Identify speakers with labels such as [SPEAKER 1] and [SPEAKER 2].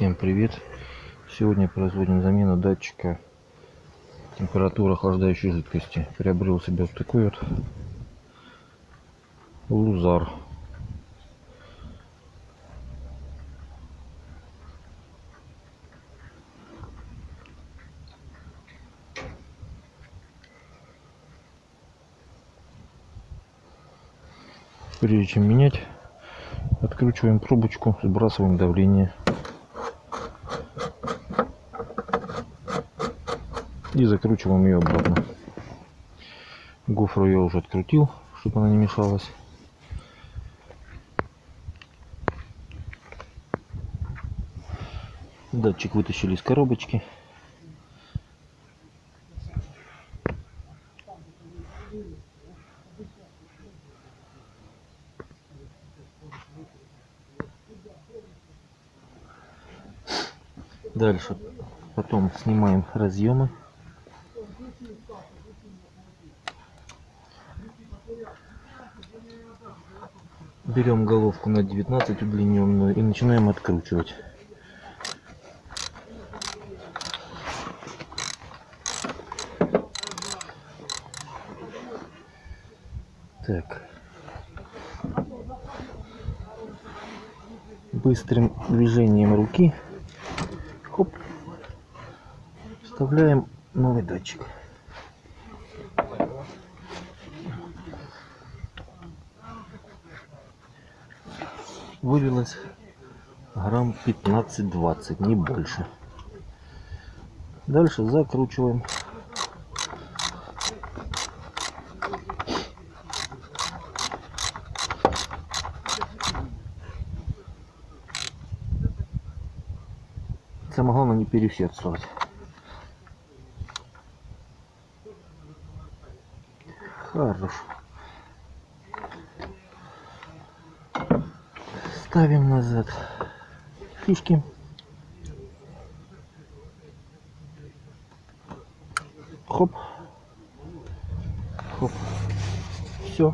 [SPEAKER 1] Всем привет! Сегодня производим замену датчика температуры охлаждающей жидкости. Приобрел себе вот такой вот лузар. Прежде чем менять, откручиваем трубочку, сбрасываем давление. И закручиваем ее обратно. Гофру я уже открутил, чтобы она не мешалась. Датчик вытащили из коробочки. Дальше потом снимаем разъемы. Берем головку на 19 удлиненную и начинаем откручивать. Так. Быстрым движением руки хоп, вставляем новый датчик. Вылилось грамм 15-20, не больше. Дальше закручиваем. Самое главное не переусердствовать. Хорошо. Ставим назад фишки. Хоп. Хоп. Все.